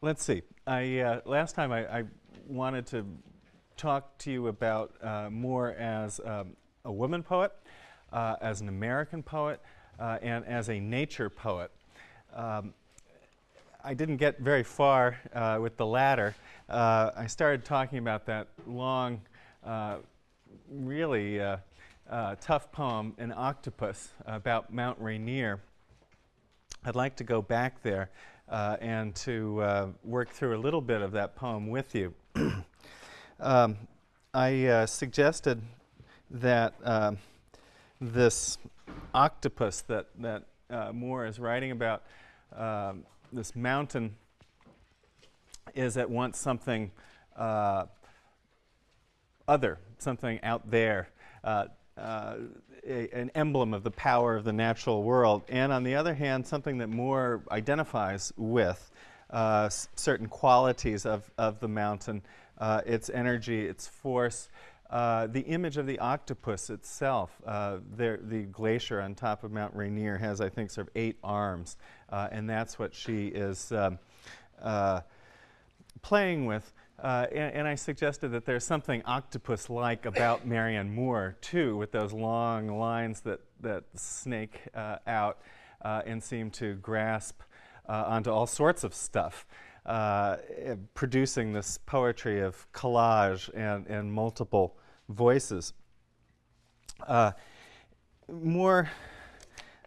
let's see. I, uh, last time I, I, wanted to talk to you about uh, more as um, a woman poet, uh, as an American poet, uh, and as a nature poet. Um, I didn't get very far uh, with the latter. Uh, I started talking about that long, really tough poem, An Octopus, about Mount Rainier. I'd like to go back there uh, and to uh, work through a little bit of that poem with you. um, I uh, suggested that um, this octopus that, that uh, Moore is writing about, um, this mountain, is at once something uh, other, something out there. Uh, a, an emblem of the power of the natural world, and on the other hand, something that Moore identifies with uh, certain qualities of, of the mountain, uh, its energy, its force, uh, the image of the octopus itself. Uh, there, the glacier on top of Mount Rainier has, I think, sort of eight arms, uh, and that's what she is um, uh, playing with. Uh, and, and, I suggested that there's something octopus-like about Marianne Moore, too, with those long lines that, that snake uh, out uh, and seem to grasp uh, onto all sorts of stuff, uh, eh, producing this poetry of collage and, and multiple voices. Moore,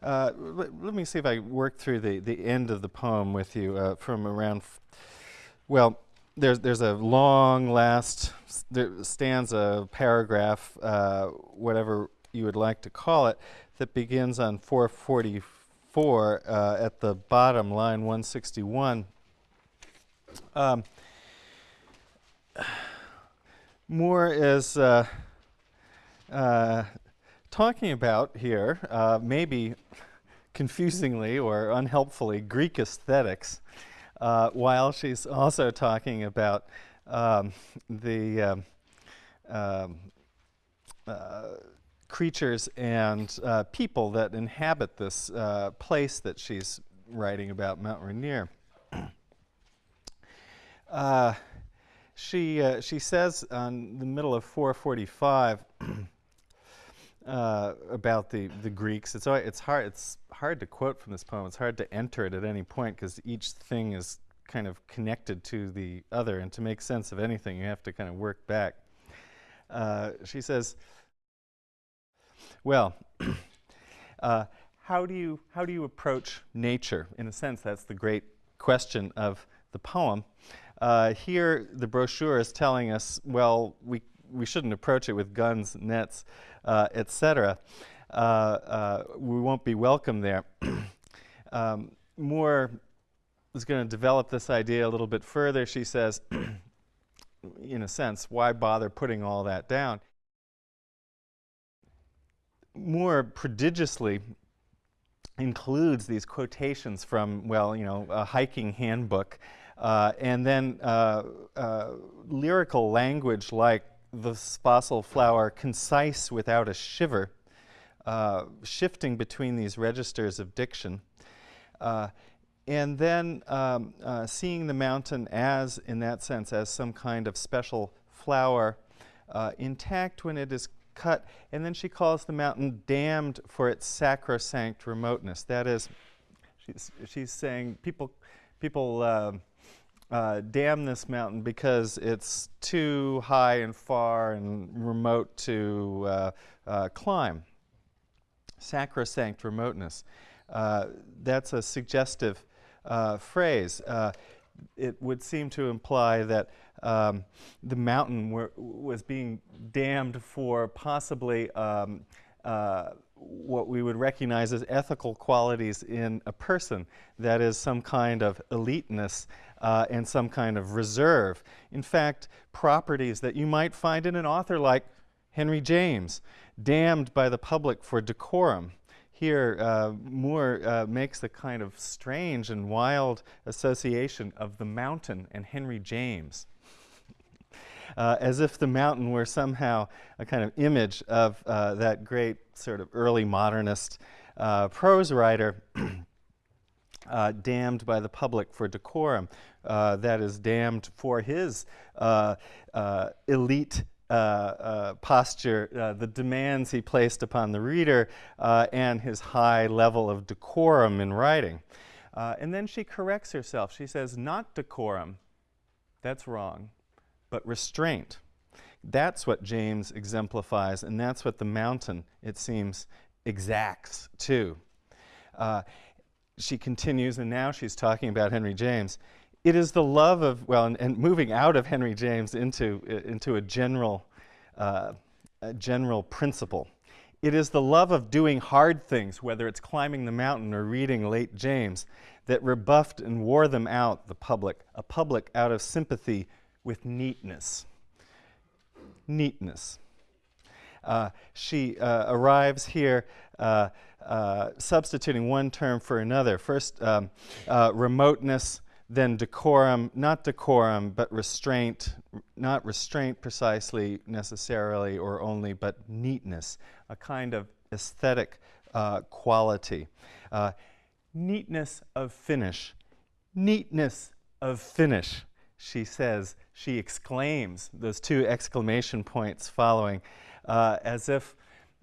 let, let, me see if I work through the, the end of the poem with you from around, well, there's there's a long last stanza, paragraph, uh, whatever you would like to call it, that begins on 444 uh, at the bottom, line 161. Um, Moore is uh, uh talking about here, uh, maybe confusingly or unhelpfully, Greek aesthetics uh, while she's also talking about um, the um, um, uh, creatures and uh, people that inhabit this uh, place that she's writing about, Mount Rainier. Uh, she, she says on the middle of 445 uh, about the, the Greeks. It's, it's, hard, it's hard to quote from this poem. It's hard to enter it at any point because each thing is kind of connected to the other. And to make sense of anything, you have to kind of work back. Uh, she says, well, uh, how, do you, how do you approach nature? In a sense, that's the great question of the poem. Uh, here, the brochure is telling us, well, we, we shouldn't approach it with guns, nets, uh, etc. Uh, uh, we won't be welcome there. um, Moore is going to develop this idea a little bit further. She says, in a sense, why bother putting all that down? Moore prodigiously includes these quotations from, well, you know, a hiking handbook, uh, and then uh, uh, lyrical language like the fossil flower concise without a shiver, uh, shifting between these registers of diction. Uh, and then um, uh, seeing the mountain as, in that sense, as some kind of special flower, uh, intact when it is cut. And then she calls the mountain damned for its sacrosanct remoteness. That is, she's, she's saying people, people uh, damn this mountain because it's too high and far and remote to uh, uh, climb. Sacrosanct remoteness. Uh, that's a suggestive uh, phrase. Uh, it would seem to imply that um, the mountain were, was being damned for possibly um, what we would recognize as ethical qualities in a person, that is some kind of eliteness uh, and some kind of reserve. In fact, properties that you might find in an author like Henry James, damned by the public for decorum. Here, uh, Moore uh, makes a kind of strange and wild association of the mountain and Henry James. Uh, as if the mountain were somehow a kind of image of uh, that great sort of early modernist uh, prose writer uh, damned by the public for decorum, uh, that is, damned for his uh, uh elite uh, posture, the demands he placed upon the reader, and his high level of decorum in writing. and then she corrects herself. She says, not decorum, that's wrong, but restraint. That's what James exemplifies, and that's what the mountain, it seems, exacts too. Uh, she continues, and now she's talking about Henry James. It is the love of, well, and, and moving out of Henry James into, uh, into a, general, uh, a general principle. It is the love of doing hard things, whether it's climbing the mountain or reading late James, that rebuffed and wore them out, the public, a public out of sympathy with neatness. Neatness. Uh, she uh, arrives here uh, uh, substituting one term for another. First, um, uh, remoteness, then decorum, not decorum, but restraint, not restraint precisely necessarily or only, but neatness, a kind of aesthetic uh, quality. Uh, neatness of finish, neatness of finish, she says, she exclaims, those two exclamation points following, uh, as if,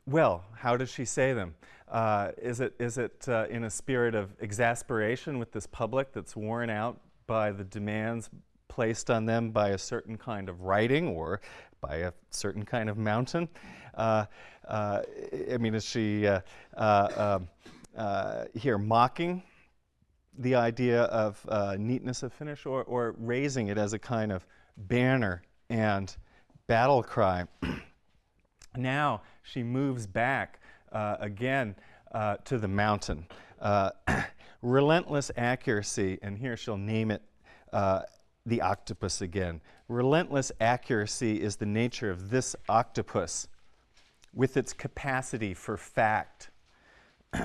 well, how does she say them? Uh, is it, is it uh, in a spirit of exasperation with this public that's worn out by the demands placed on them by a certain kind of writing or by a certain kind of mountain? Uh, uh I mean, is she uh, uh, um, here mocking the idea of neatness of finish or, or raising it as a kind of banner and battle cry? now she moves back uh, again uh, to the mountain. Uh, relentless accuracy, and here she'll name it uh, the octopus again. Relentless accuracy is the nature of this octopus with its capacity for fact.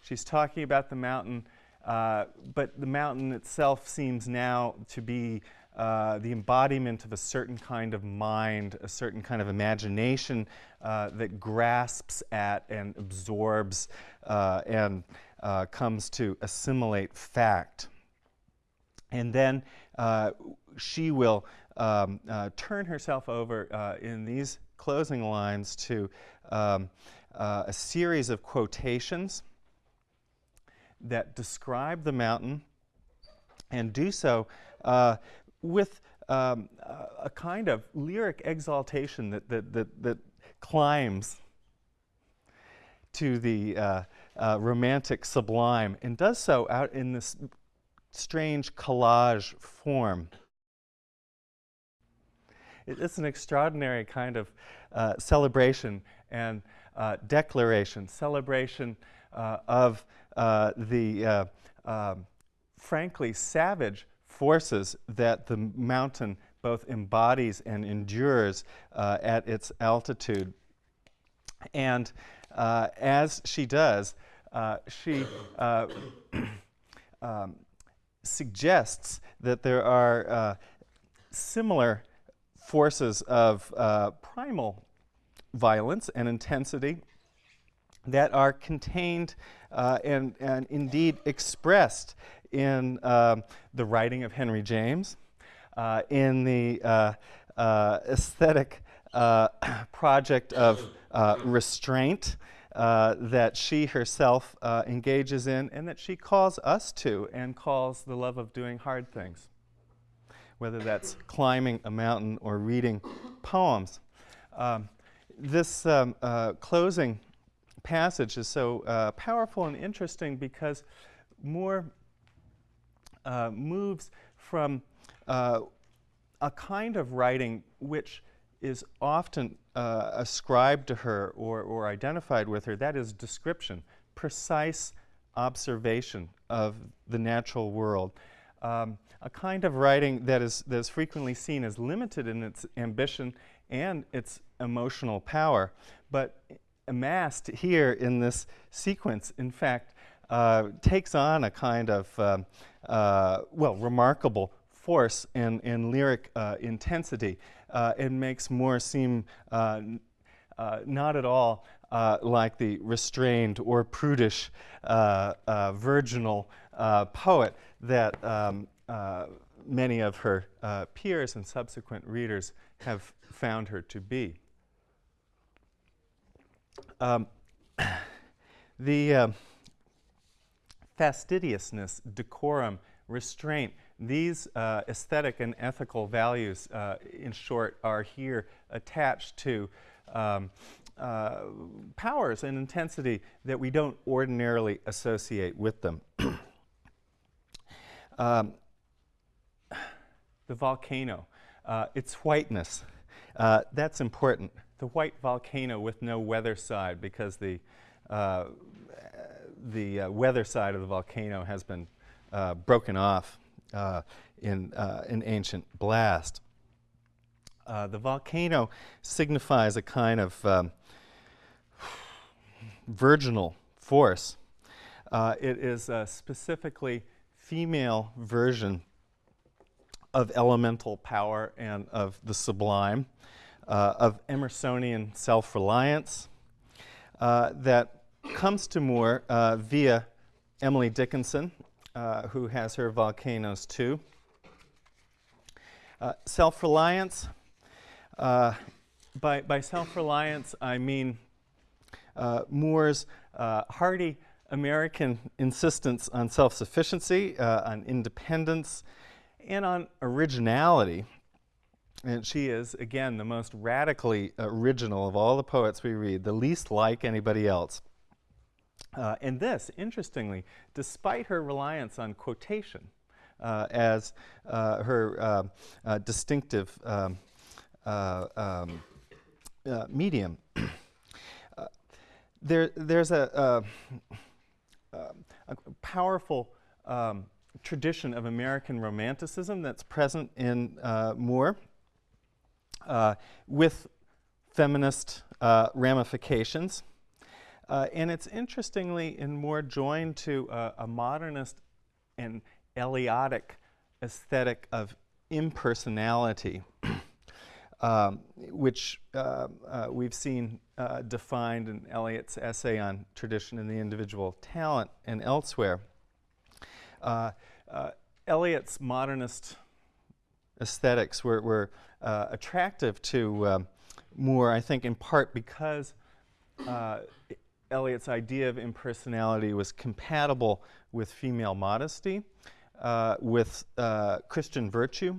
She's talking about the mountain, uh, but the mountain itself seems now to be uh, the embodiment of a certain kind of mind, a certain kind of imagination uh, that grasps at and absorbs uh, and uh, comes to assimilate fact. And then uh, she will um, turn herself over in these closing lines to um, a series of quotations that describe the mountain and do so uh, with um, a kind of lyric exaltation that, that, that, that climbs to the uh, uh, romantic sublime and does so out in this strange collage form. It's an extraordinary kind of uh, celebration and uh, declaration, celebration uh, of uh, the um, frankly savage forces that the mountain both embodies and endures uh, at its altitude. And uh, as she does, uh, she uh, um, suggests that there are uh, similar forces of uh, primal violence and intensity that are contained and, and indeed expressed in um, the writing of Henry James, uh, in the uh, uh aesthetic uh, project of uh, restraint that she herself engages in and that she calls us to and calls the love of doing hard things, whether that's climbing a mountain or reading poems. Um, this um, closing passage is so powerful and interesting because Moore uh, moves from uh, a kind of writing which is often uh, ascribed to her or, or identified with her, that is description, precise observation of the natural world. Um, a kind of writing that is, that is frequently seen as limited in its ambition and its emotional power, but amassed here in this sequence, in fact, uh, takes on a kind of, um, uh, well, remarkable force and, and lyric uh, intensity. Uh, it makes Moore seem uh, not at all like the restrained or prudish, virginal poet that um, many of her uh, peers and subsequent readers have found her to be. Um, the uh, fastidiousness, decorum, restraint, these uh, aesthetic and ethical values, uh, in short, are here attached to um, uh, powers and intensity that we don't ordinarily associate with them. um, the volcano, uh, its whiteness, uh, that's important. The white volcano with no weather side because the, uh, the weather side of the volcano has been broken off in an ancient blast. Uh, the volcano signifies a kind of um, virginal force. Uh, it is a specifically female version of elemental power and of the sublime, uh, of Emersonian self reliance uh, that comes to Moore uh, via Emily Dickinson, uh, who has her volcanoes too. Uh, self reliance. by by self reliance, I mean uh, Moore's uh, hearty American insistence on self sufficiency, uh, on independence, and on originality. And she is, again, the most radically original of all the poets we read, the least like anybody else. Uh, and this, interestingly, despite her reliance on quotation uh, as uh, her distinctive um, um, medium, there, there's a, a, a powerful um, tradition of American Romanticism that's present in uh, Moore uh, with feminist uh, ramifications. Uh, and it's interestingly and more joined to a modernist and Eliotic aesthetic of impersonality. um, which uh, uh, we've seen uh, defined in Eliot's essay on tradition and the individual talent and elsewhere. Uh, uh, Eliot's modernist aesthetics were, were uh, attractive to um, Moore, I think, in part because Eliot's idea of impersonality was compatible with female modesty, with Christian virtue,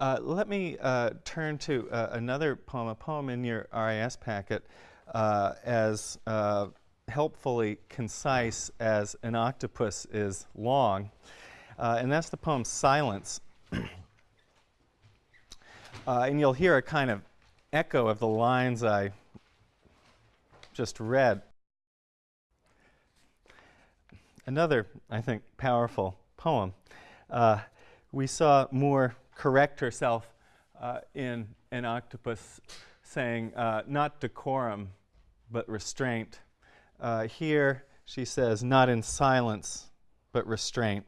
uh, let me uh, turn to uh, another poem, a poem in your RIS packet, uh, as uh, helpfully concise as an octopus is long, uh, and that's the poem Silence. and you'll hear a kind of echo of the lines I just read. Another, I think, powerful poem. we saw Moore correct herself uh, in an octopus saying, uh, not decorum, but restraint. Uh, here she says, not in silence, but restraint.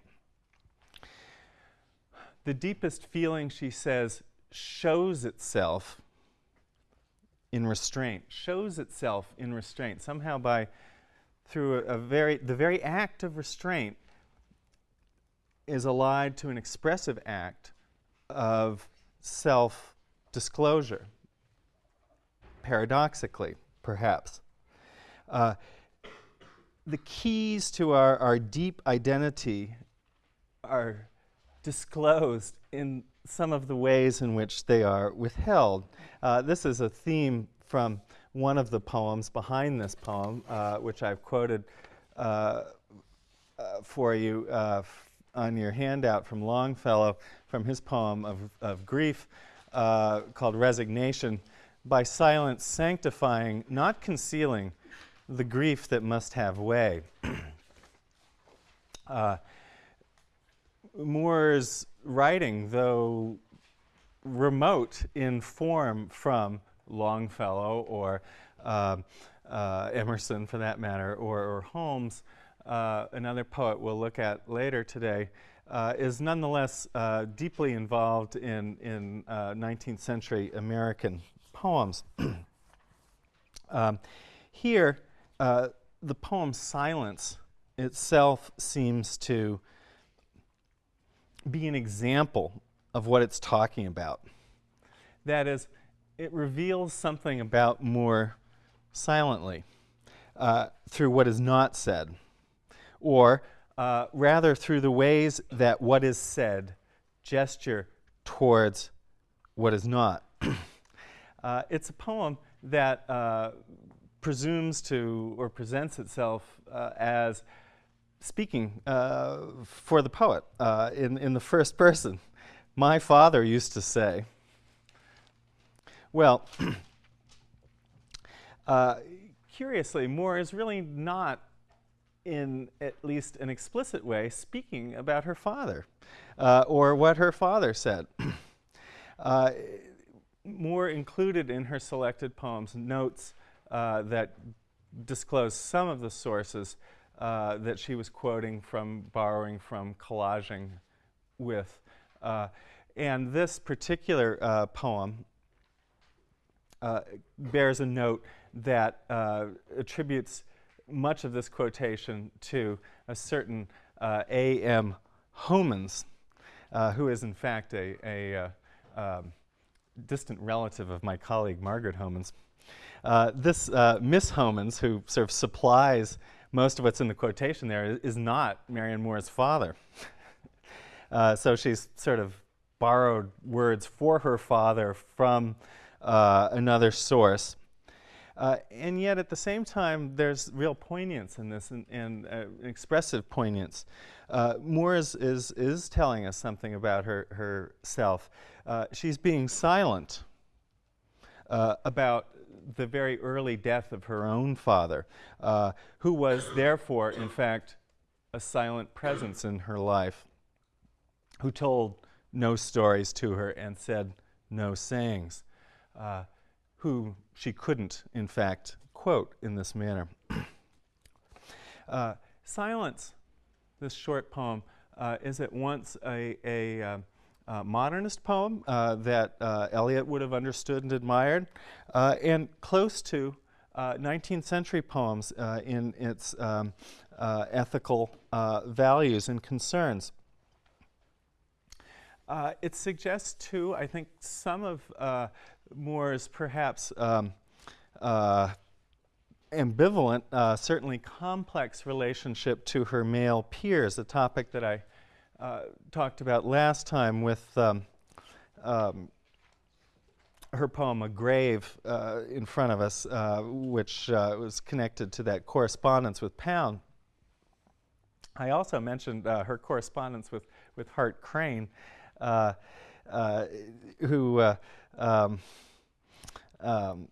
The deepest feeling, she says, shows itself in restraint, shows itself in restraint. Somehow by, through a, a very, the very act of restraint is allied to an expressive act of self disclosure, paradoxically, perhaps. Uh, the keys to our, our deep identity are disclosed in some of the ways in which they are withheld. Uh, this is a theme from one of the poems behind this poem, uh, which I've quoted uh, uh for you uh, on your handout from Longfellow from his poem of, of grief uh, called Resignation by silence sanctifying, not concealing, the grief that must have way. Moore's writing, though remote in form from Longfellow or uh, uh, Emerson for that matter, or, or Holmes, uh, another poet we'll look at later today, uh, is nonetheless uh, deeply involved in, in 19th uh, century American poems. um, here, the poem Silence itself seems to be an example of what it's talking about. That is, it reveals something about Moore silently uh, through what is not said, or uh, rather through the ways that what is said gesture towards what is not. uh, it's a poem that uh, presumes to or presents itself uh, as speaking uh, for the poet uh, in, in the first person. My father used to say, well, uh, curiously, Moore is really not, in at least an explicit way, speaking about her father uh, or what her father said. uh, Moore included in her selected poems notes uh, that disclose some of the sources uh, that she was quoting from, borrowing from, collaging with. Uh, and this particular uh, poem uh, bears a note that uh, attributes much of this quotation to a certain A.M. Homans, who is in fact a, a um, distant relative of my colleague Margaret Homans. Uh, this uh, Miss Homans, who sort of supplies most of what's in the quotation there, is, is not Marianne Moore's father. uh, so she's sort of borrowed words for her father from uh, another source. Uh, and yet, at the same time, there's real poignance in this and, and uh, expressive poignance. Moore is, is, is telling us something about her, herself. she's being silent about the very early death of her own father, uh, who was therefore, in fact, a silent presence in her life, who told no stories to her and said no sayings, uh, who she couldn't, in fact, quote in this manner. uh, silence, this short poem, uh, is at once a, a uh, modernist poem uh, that uh, Eliot would have understood and admired, uh, and close to 19th uh, century poems uh, in its um, ethical values and concerns. it suggests, too, I think, some of Moore's perhaps um, ambivalent, certainly complex relationship to her male peers, a topic that I uh, talked about last time with um, um, her poem A Grave uh, in front of us, uh, which uh, was connected to that correspondence with Pound. I also mentioned uh, her correspondence with, with Hart Crane, who um, um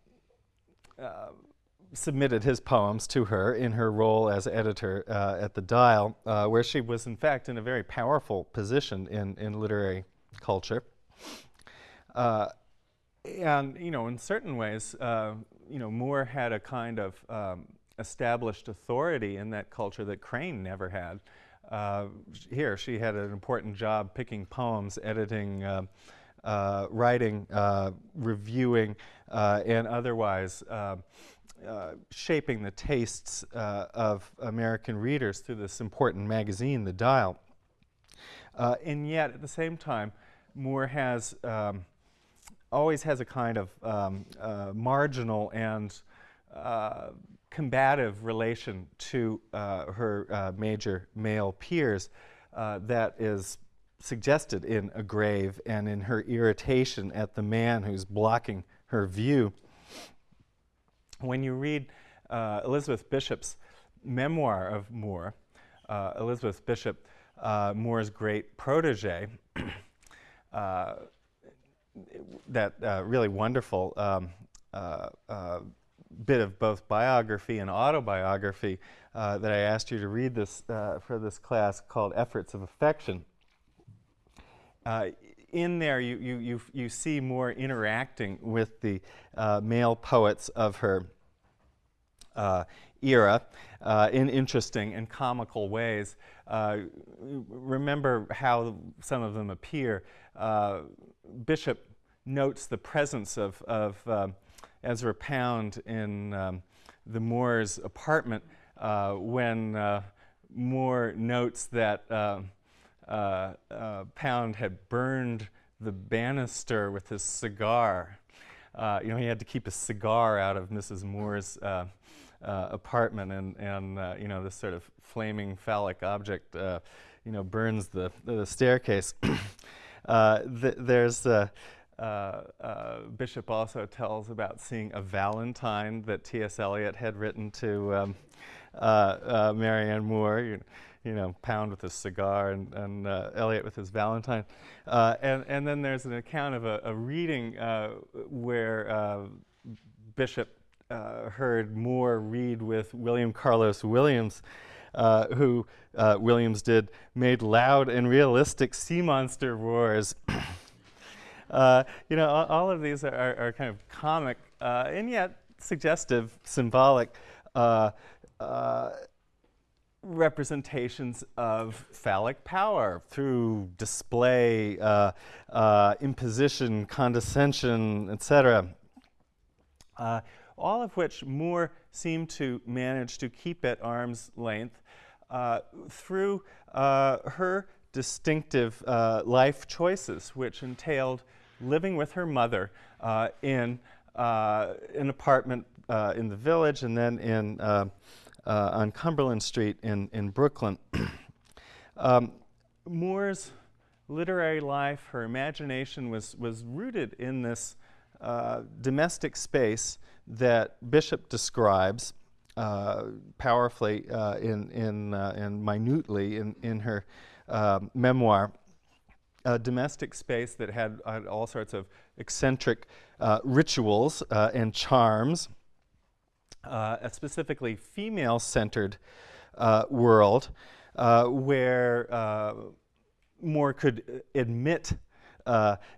submitted his poems to her in her role as editor uh, at the Dial, uh, where she was, in fact, in a very powerful position in, in literary culture. Uh, and, you know, in certain ways, uh, you know, Moore had a kind of um, established authority in that culture that Crane never had. Uh, here, she had an important job picking poems, editing, uh, writing, reviewing, and otherwise uh, shaping the tastes uh, of American readers through this important magazine, The Dial. Uh, and yet, at the same time, Moore has um, always has a kind of um, uh, marginal and uh, combative relation to her major male peers that is suggested in A Grave and in her irritation at the man who's blocking her view when you read uh, Elizabeth Bishop's memoir of Moore, uh, Elizabeth Bishop, uh, Moore's great protege, uh, that uh, really wonderful um, uh, bit of both biography and autobiography that I asked you to read this for this class called Efforts of Affection. in there, you, you, you, you see Moore interacting with the male poets of her uh, era uh, in interesting and comical ways. Uh, remember how some of them appear. Uh, Bishop notes the presence of, of um, Ezra Pound in um, the Moore's apartment uh, when Moore notes that uh, uh, Pound had burned the banister with his cigar. Uh, you know, he had to keep a cigar out of Mrs. Moore's uh, uh, apartment, and, and uh, you know, this sort of flaming phallic object, you know, burns the, the staircase. th there's uh, uh, Bishop also tells about seeing a Valentine that T.S. Eliot had written to um, uh, Marianne Moore. You, you, know, Pound with his cigar and, and Eliot with his Valentine. and, and then there's an account of a, a reading where Bishop uh, heard Moore read with William Carlos Williams, uh, who uh, Williams did, made loud and realistic sea monster roars Uh, you know, all, all, of these are, are, are kind of comic uh, and yet suggestive, symbolic uh, uh, representations of phallic power through display, uh, imposition, condescension, etc. all of which Moore seemed to manage to keep at arm's length through her distinctive uh, life choices, which entailed living with her mother uh, in uh, an apartment uh, in the village and then in, uh, uh, on Cumberland Street in, in Brooklyn. um, Moore's literary life, her imagination was, was rooted in this domestic space that Bishop describes uh, powerfully uh, in, in, uh, and minutely in, in her memoir a domestic space that had, all sorts of eccentric uh, rituals uh, and charms, uh, a specifically female-centered uh, world uh, where uh, Moore could admit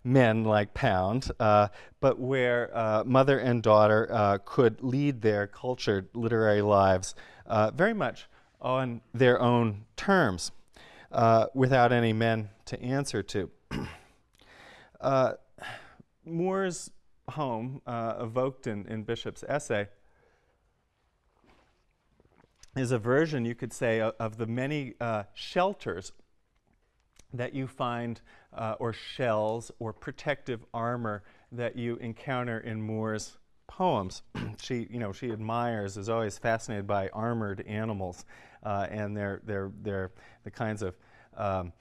men like Pound, but where mother and daughter could lead their cultured literary lives very much on their own terms without any men to answer to. uh, Moore's home, uh, evoked in, in Bishop's essay, is a version, you could say, of, the many uh, shelters that you find, uh, or shells, or protective armor that you encounter in Moore's poems. she, you know, she admires, is always fascinated by armored animals, uh, and they're, they're, they're the kinds of um,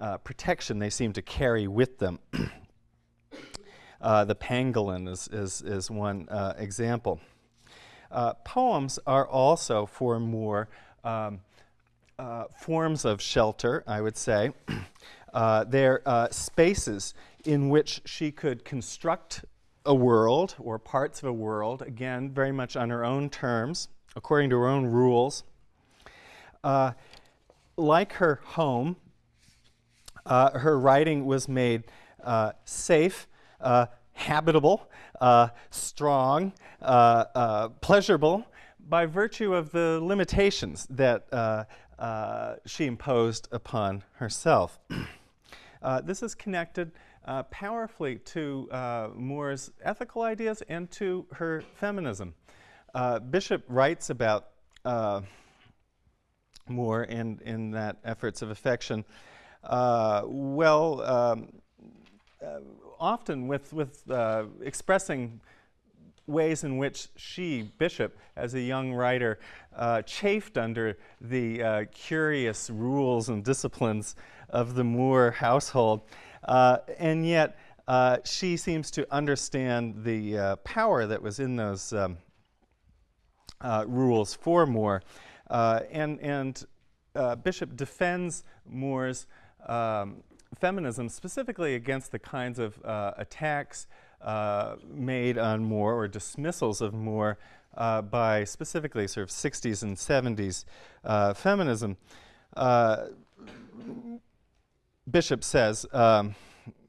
uh, protection they seem to carry with them. uh, the pangolin is, is, is one uh, example. Uh, poems are also for Moore um, uh, forms of shelter, I would say. Uh, they're spaces in which she could construct a world or parts of a world, again, very much on her own terms, according to her own rules. like her home, uh, her writing was made uh, safe, uh, habitable, uh, strong, uh, uh, pleasurable by virtue of the limitations that she imposed upon herself. this is connected powerfully to Moore's ethical ideas and to her feminism. Bishop writes about Moore in, in that Efforts of Affection uh, well, um, uh, often with, with uh, expressing ways in which she, Bishop, as a young writer, uh, chafed under the uh, curious rules and disciplines of the Moore household. Uh, and yet, uh, she seems to understand the uh, power that was in those um, rules for Moore. and and Bishop defends Moore's um, feminism specifically against the kinds of uh, attacks uh, made on Moore or dismissals of Moore uh, by specifically sort of 60s and 70s uh, feminism. Uh, Bishop says, um,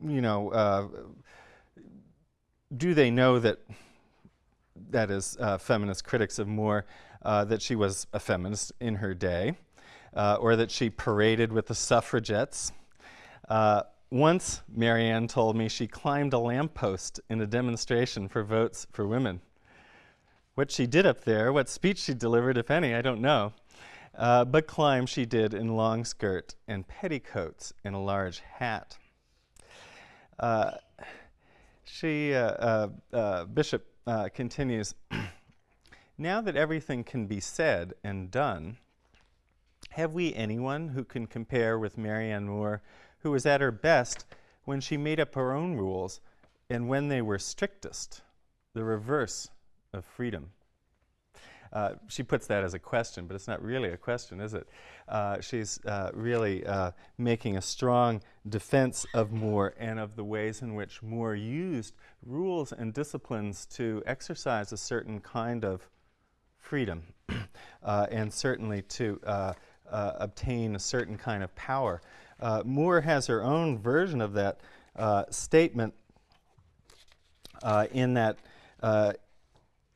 you know, uh, do they know that, that is feminist critics of Moore, that she was a feminist in her day? uh, or that she paraded with the suffragettes. Once, Marianne told me she climbed a lamppost in a demonstration for votes for women. What she did up there, what speech she delivered, if any, I don't know. uh, but climb she did in long skirt and petticoats and a large hat. Uh, she, uh, uh, uh Bishop uh, continues, now that everything can be said and done, have we anyone who can compare with Marianne Moore, who was at her best when she made up her own rules and when they were strictest, the reverse of freedom? Uh, she puts that as a question, but it's not really a question, is it? Uh, she's uh, really uh, making a strong defense of Moore and of the ways in which Moore used rules and disciplines to exercise a certain kind of freedom uh, and certainly to uh, obtain a certain kind of power. Moore has her own version of that statement in that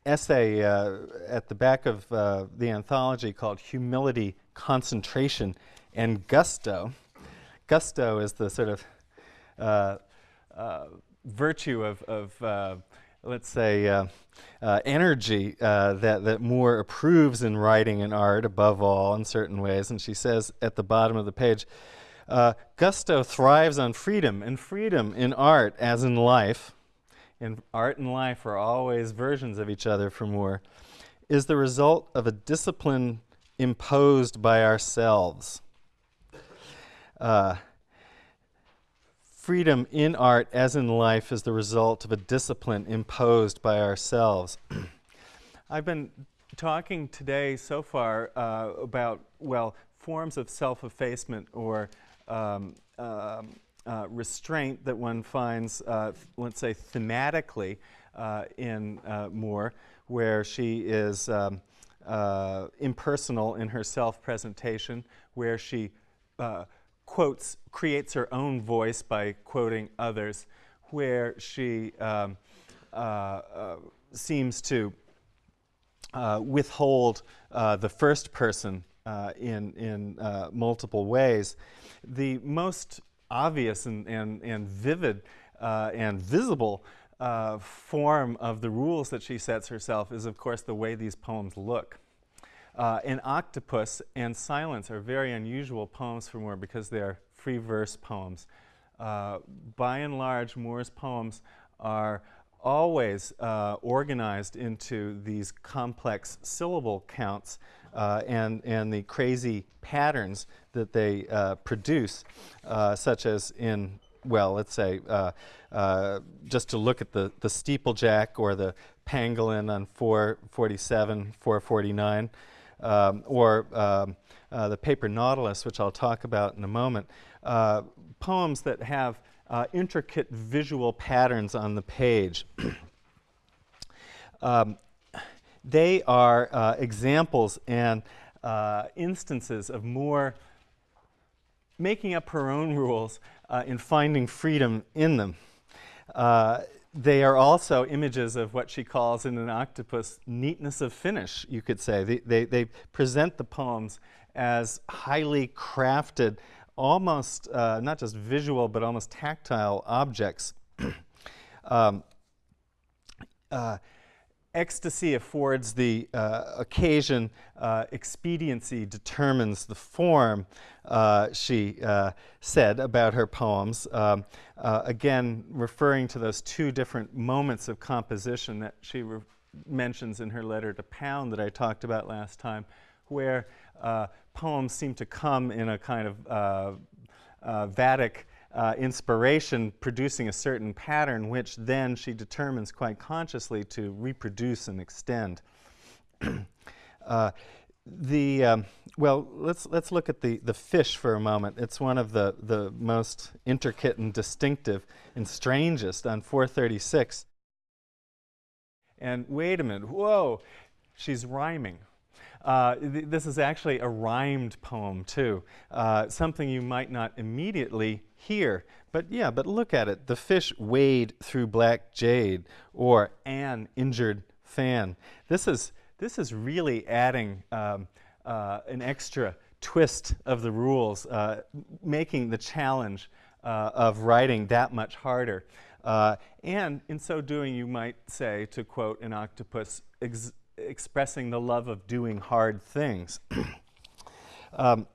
essay uh, at the back of uh, the anthology called Humility, Concentration, and Gusto. Gusto is the sort of uh, uh virtue of, of uh, let's say, uh, energy that, that Moore approves in writing and art above all in certain ways. And she says at the bottom of the page, Gusto thrives on freedom, and freedom in art as in life and art and life are always versions of each other for Moore, is the result of a discipline imposed by ourselves. Uh, freedom in art, as in life, is the result of a discipline imposed by ourselves. I've been talking today so far uh, about, well, forms of self effacement or um, um, uh, restraint that one finds, uh, let's say, thematically uh, in uh, Moore, where she is um, impersonal in her self-presentation, where she quotes, creates her own voice by quoting others, where she um, seems to withhold the first person in, in multiple ways. The most obvious and, and, and vivid uh, and visible uh, form of the rules that she sets herself is, of course, the way these poems look. Uh, an octopus and silence are very unusual poems for Moore because they're free verse poems. Uh, by and large, Moore's poems are always uh, organized into these complex syllable counts uh, and, and the crazy patterns that they uh, produce, uh, such as in, well, let's say, uh, uh, just to look at the, the steeplejack or the pangolin on 447, 449, um, or um, uh, the paper nautilus, which I'll talk about in a moment, poems that have intricate visual patterns on the page. um, they are uh, examples and uh, instances of Moore making up her own rules uh, and finding freedom in them. Uh, they are also images of what she calls in an octopus neatness of finish, you could say. They, they, they present the poems as highly crafted, almost uh, not just visual, but almost tactile objects. um, uh, ecstasy affords the uh, occasion, uh, expediency determines the form, uh, she uh, said about her poems. Um, uh, again, referring to those two different moments of composition that she mentions in her letter to Pound that I talked about last time, where uh, poems seem to come in a kind of Vatic uh, inspiration producing a certain pattern, which then she determines quite consciously to reproduce and extend. uh, the um, well, let's let's look at the the fish for a moment. It's one of the the most intricate and distinctive and strangest on 436. And wait a minute, whoa, she's rhyming. Uh, th this is actually a rhymed poem too, uh, something you might not immediately hear. But yeah, but look at it. The fish wade through black jade, or an injured fan. This is, this is really adding um, uh, an extra twist of the rules, uh, making the challenge uh, of writing that much harder. Uh, and in so doing, you might say, to quote an octopus, expressing the love of doing hard things. Um,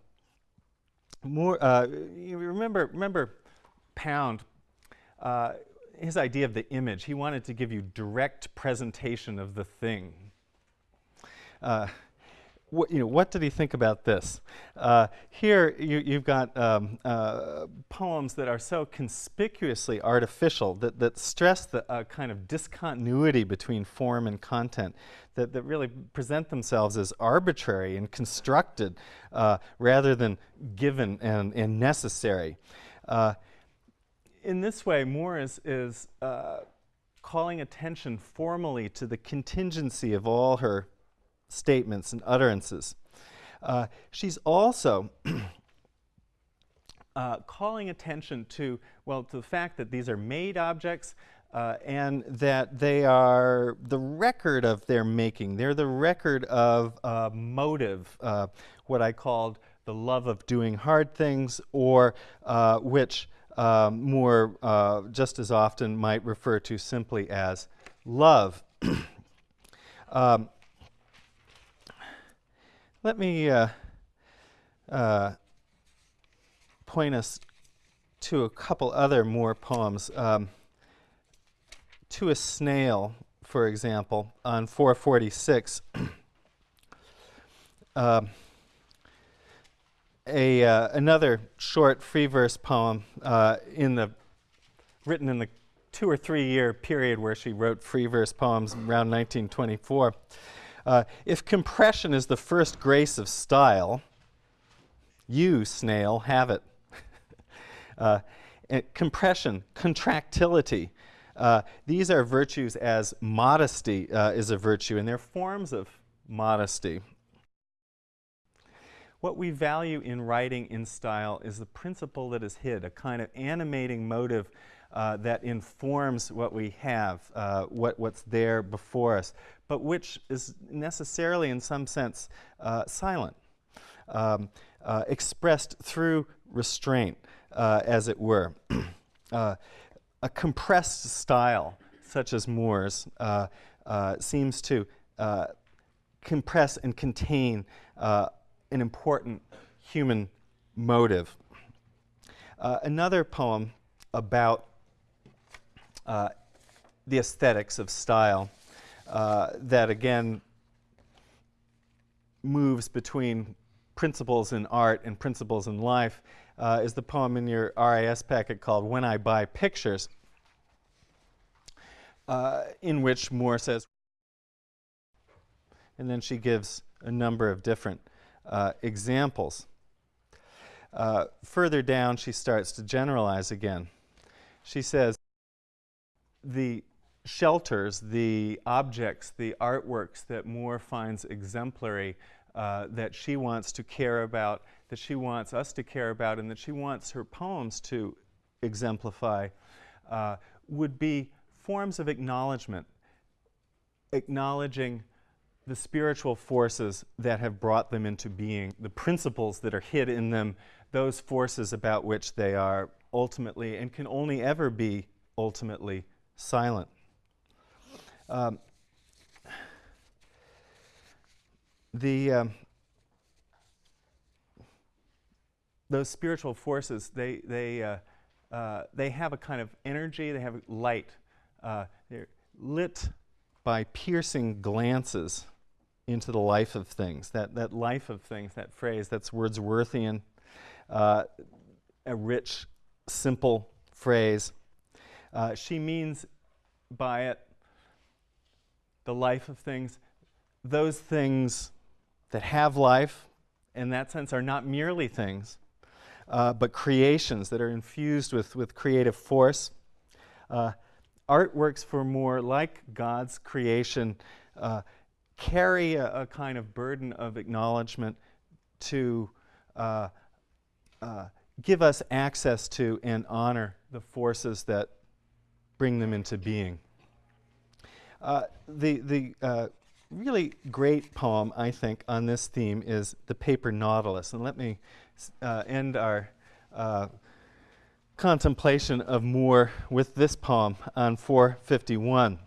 more, uh, remember, remember Pound, uh, his idea of the image. He wanted to give you direct presentation of the thing. Uh, what, you know, what did he think about this? Uh, here you, have got um, uh, poems that are so conspicuously artificial that, that stress the uh, kind of discontinuity between form and content, that, that really present themselves as arbitrary and constructed uh, rather than given and, and necessary. Uh, in this way, Moore is, is uh, calling attention formally to the contingency of all her statements and utterances. Uh, she's also uh, calling attention to, well, to the fact that these are made objects uh, and that they are the record of their making. They're the record of uh, motive, uh, what I called the love of doing hard things, or uh, which um, Moore just as often might refer to simply as love. um, let me uh, uh, point us to a couple other Moore poems. Um, to a Snail, for example, on 446. uh, a, uh, another short free verse poem uh, in the, written in the two or three year period where she wrote free verse poems around 1924. Uh, if compression is the first grace of style, you, snail, have it. uh, compression, contractility, uh, these are virtues as modesty uh, is a virtue, and they're forms of modesty. What we value in writing in style is the principle that is hid, a kind of animating motive uh, that informs what we have, uh, what, what's there before us, but which is necessarily, in some sense, uh, silent, um, uh, expressed through restraint, uh, as it were. Uh, a compressed style, such as Moore's, seems to compress and contain an important human motive. another poem about uh, the aesthetics of style uh, that again moves between principles in art and principles in life uh, is the poem in your RIS packet called When I Buy Pictures, uh, in which Moore says, and then she gives a number of different uh, examples. Uh, further down, she starts to generalize again. She says, the shelters, the objects, the artworks that Moore finds exemplary, uh, that she wants to care about, that she wants us to care about, and that she wants her poems to exemplify, uh, would be forms of acknowledgement, acknowledging the spiritual forces that have brought them into being, the principles that are hid in them, those forces about which they are ultimately and can only ever be ultimately silent. Um, the um, those spiritual forces they they uh, uh, they have a kind of energy. They have light. Uh, they're lit by piercing glances into the life of things. That that life of things. That phrase. That's Wordsworthian. Uh, a rich, simple phrase. Uh, she means by it the life of things, those things that have life, in that sense, are not merely things, uh, but creations that are infused with, with creative force. Uh, artworks for Moore like God's creation, uh, carry a, a, kind of burden of acknowledgement to uh, uh, give us access to and honor the forces that bring them into being. Uh, the the uh, really great poem, I think, on this theme is The Paper Nautilus. And let me uh, end our uh, contemplation of Moore with this poem on 451.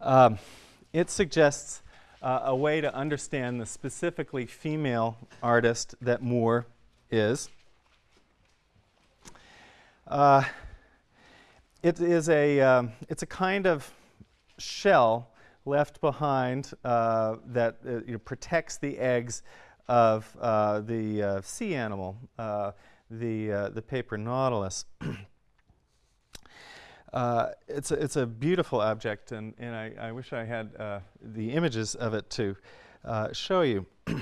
Um, it suggests uh, a way to understand the specifically female artist that Moore is. It is a, um, it's a kind of shell left behind uh, that uh, you know, protects the eggs of uh, the uh, sea animal, uh, the, uh, the paper nautilus. it's, a, it's a beautiful object, and, and I, I wish I had the images of it to show you.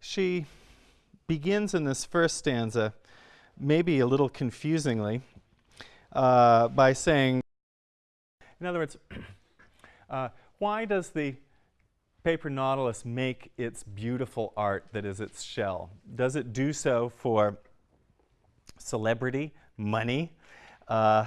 she begins in this first stanza, maybe a little confusingly, by saying, in other words, uh, why does the paper nautilus make its beautiful art that is its shell? Does it do so for celebrity, money, uh,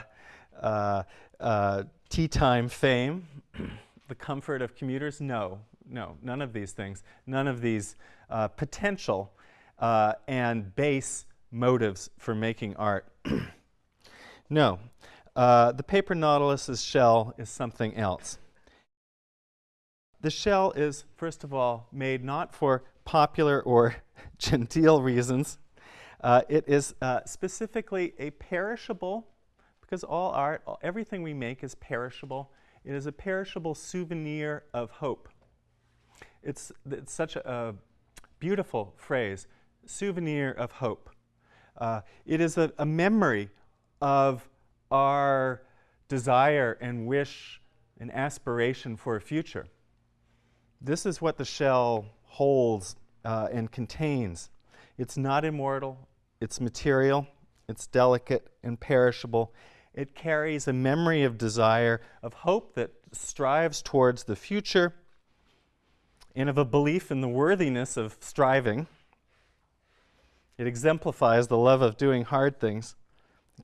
uh, uh, tea time fame, the comfort of commuters? No, no, none of these things. None of these uh, potential uh, and base motives for making art. no, uh, the paper nautilus's shell is something else. The shell is, first of all, made not for popular or genteel reasons. Uh, it is uh, specifically a perishable, because all art, all, everything we make is perishable. It is a perishable souvenir of hope. It's, it's such a, a beautiful phrase, souvenir of hope. Uh, it is a, a memory of our desire and wish and aspiration for a future. This is what the shell holds uh, and contains. It's not immortal, it's material, it's delicate and perishable. It carries a memory of desire, of hope that strives towards the future, and of a belief in the worthiness of striving. It exemplifies the love of doing hard things.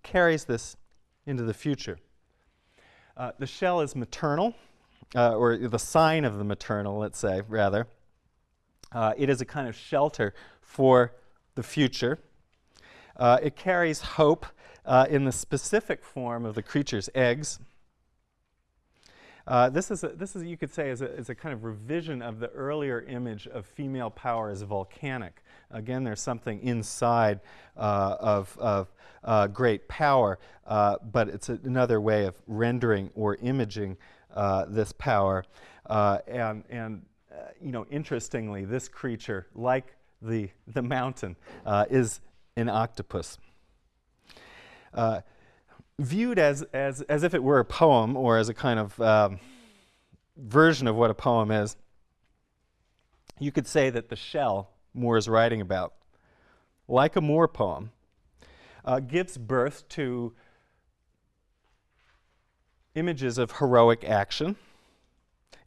Carries this into the future. Uh, the shell is maternal, uh, or the sign of the maternal, let's say, rather. Uh, it is a kind of shelter for the future. Uh, it carries hope uh, in the specific form of the creature's eggs. Uh, this is, a, this is, you could say, is a, is a kind of revision of the earlier image of female power as volcanic. Again, there's something inside uh, of, of uh, great power, uh, but it's a, another way of rendering or imaging uh, this power. Uh, and, and you know, interestingly, this creature, like the, the mountain, is an octopus viewed as, as, as if it were a poem or as a kind of um, version of what a poem is, you could say that the shell Moore is writing about, like a Moore poem, uh, gives birth to images of heroic action.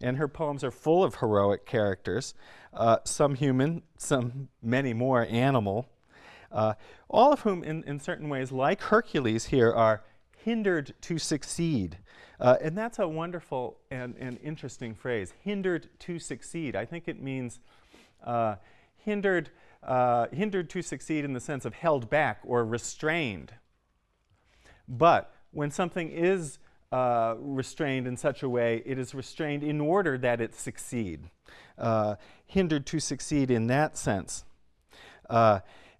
And her poems are full of heroic characters, uh, some human, some many more animal, uh, all of whom in, in certain ways, like Hercules here, are hindered to succeed. Uh, and that's a wonderful and, and, interesting phrase, hindered to succeed. I think it means uh, hindered, uh, hindered to succeed in the sense of held back or restrained. But when something is uh, restrained in such a way, it is restrained in order that it succeed. Uh, hindered to succeed in that sense.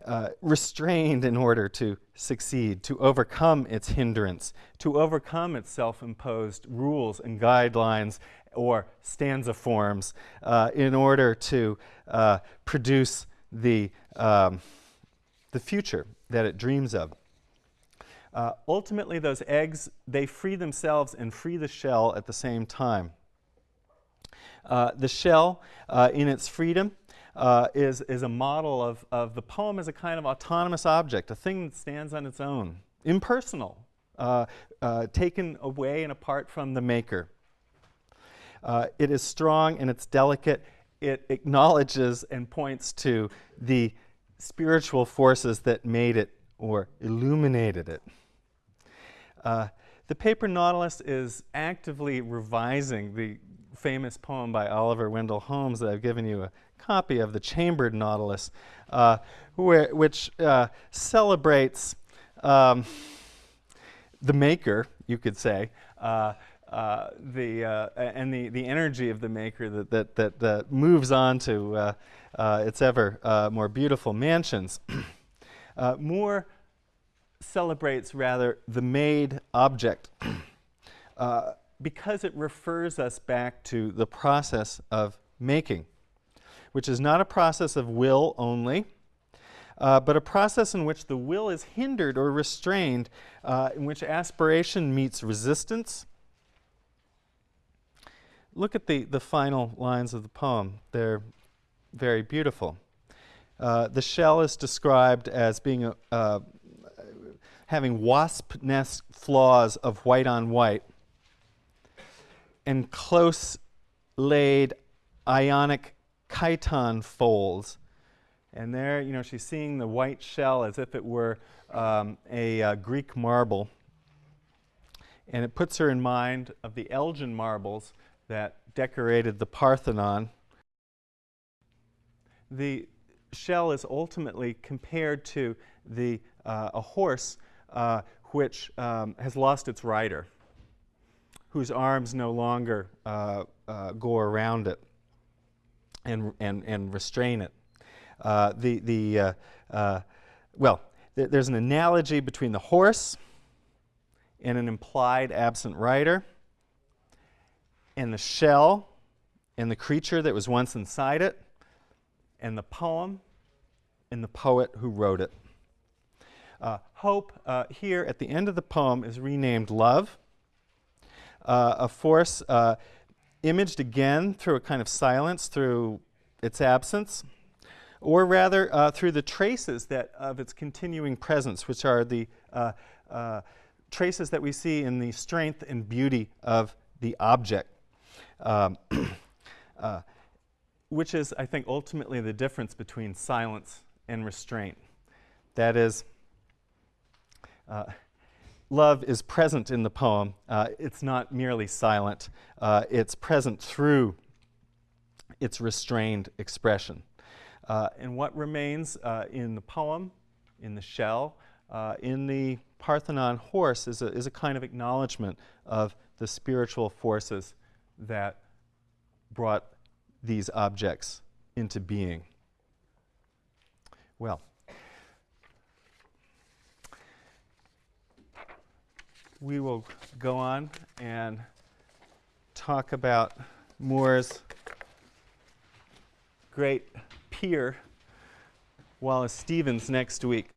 Uh, restrained in order to succeed, to overcome its hindrance, to overcome its self-imposed rules and guidelines or stanza forms uh, in order to uh, produce the, um, the future that it dreams of. Uh, ultimately, those eggs, they free themselves and free the shell at the same time. Uh, the shell, uh, in its freedom, uh, is, is a model of, of the poem as a kind of autonomous object, a thing that stands on its own, impersonal, uh, uh, taken away and apart from the maker. Uh, it is strong and it's delicate. It acknowledges and points to the spiritual forces that made it or illuminated it. Uh, the paper nautilus is actively revising the famous poem by Oliver Wendell Holmes that I've given you a copy of the chambered nautilus, uh, where, which uh, celebrates um, the maker, you could say, uh, uh, the, uh, and the, the energy of the maker that, that, that, that moves on to uh, its ever more beautiful mansions. Moore celebrates rather the made object because it refers us back to the process of making, which is not a process of will only, uh, but a process in which the will is hindered or restrained, uh, in which aspiration meets resistance. Look at the, the final lines of the poem. They're very beautiful. Uh, the shell is described as being a, having wasp nest flaws of white on white and close laid ionic chiton folds. And there, you know, she's seeing the white shell as if it were um, a uh, Greek marble. And it puts her in mind of the Elgin marbles that decorated the Parthenon. The shell is ultimately compared to the, uh, a horse uh, which um, has lost its rider, whose arms no longer uh, uh, go around it and, and, and restrain it. Uh, the, the, uh, uh, well, th there's an analogy between the horse and an implied absent rider, and the shell and the creature that was once inside it, and the poem and the poet who wrote it. Uh, hope uh, here at the end of the poem is renamed love, uh, a force uh, imaged again through a kind of silence, through its absence, or rather uh, through the traces that of its continuing presence, which are the uh, traces that we see in the strength and beauty of the object. Um, which is, I think, ultimately the difference between silence and restraint. That is, uh, love is present in the poem. Uh, it's not merely silent, uh, it's present through its restrained expression. Uh, and what remains uh, in the poem, in the shell, uh, in the Parthenon horse is a, is a kind of acknowledgement of the spiritual forces that brought these objects into being. Well, we will go on and talk about Moore's great peer, Wallace Stevens, next week.